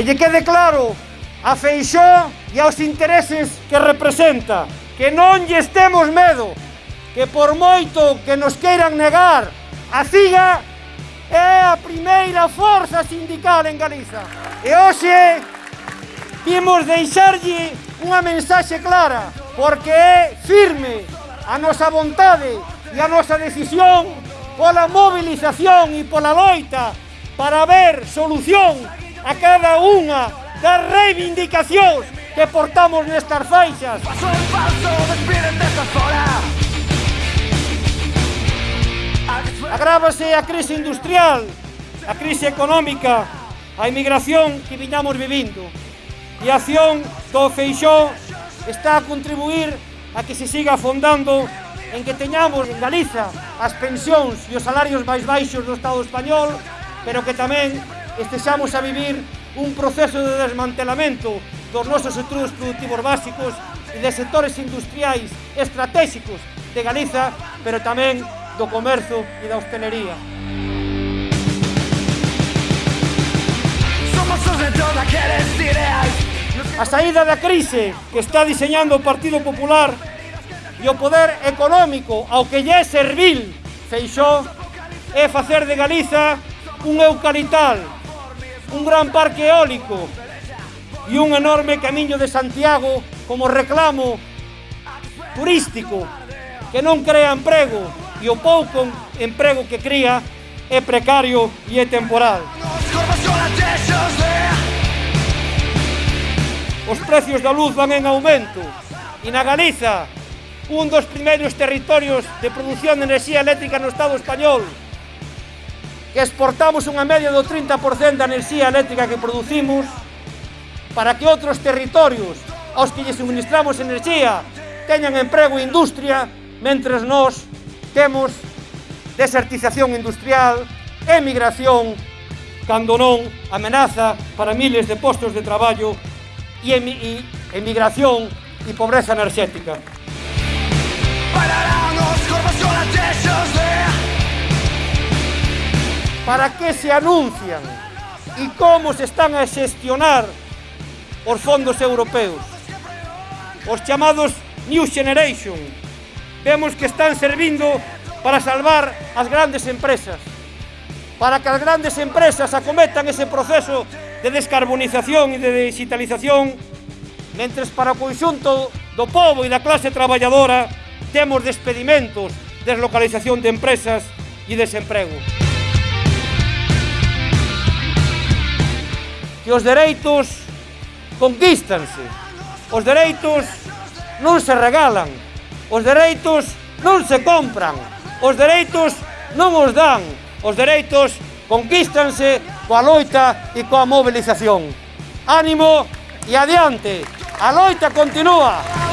Que lle quede claro a Feixó e aos intereses que representa. Que non lle estemos medo, que por moito que nos queiran negar, a CIGA é a primeira forza sindical en Galiza. E hoxe vimos deixarlle unha mensaxe clara, porque é firme a nosa vontade e a nosa decisión pola movilización e pola loita para ver solución a cada unha das reivindicacións que portamos nestas faixas. Paso en paso, despídete esta fora. Agrávase a crise industrial, a crise económica, a emigración que viñamos vivindo. E a acción do Feixó está a contribuir a que se siga afondando en que teñamos en Galiza as pensións e os salarios máis baixos do Estado español, pero que tamén estexamos a vivir un proceso de desmantelamento dos nosos estudos productivos básicos e de sectores industriais estratégicos de Galiza, pero tamén do comercio e da hostelería. A saída da crise que está diseñando o Partido Popular e o poder económico ao que lle é servil Feixó é facer de Galiza un eucalital un gran parque eólico e un enorme camiño de Santiago como reclamo turístico que non crea emprego e o pouco emprego que cría é precario e é temporal. Os precios da luz van en aumento e na Galiza un dos primeiros territorios de produción de enerxía eléctrica no Estado español que exportamos unha media do 30% da enerxía eléctrica que producimos para que outros territorios aos que lle suministramos enerxía teñan emprego e industria mentres nós temos desertización industrial, emigración, cando non amenaza para miles de postos de traballo e, e emigración e pobreza enerxética. Pararán os corvos con atexos de para que se anuncian e como se están a xestionar os fondos europeos. Os chamados New Generation. Vemos que están servindo para salvar as grandes empresas, para que as grandes empresas acometan ese proceso de descarbonización e de digitalización, mentres para o conxunto do povo e da clase traballadora temos despedimentos, deslocalización de empresas e desemprego. que os dereitos conquístanse. Os dereitos non se regalan. Os dereitos non se compran. Os dereitos non os dan. Os dereitos conquístanse coa loita e coa mobilización. Ánimo e adiante. A loita continúa.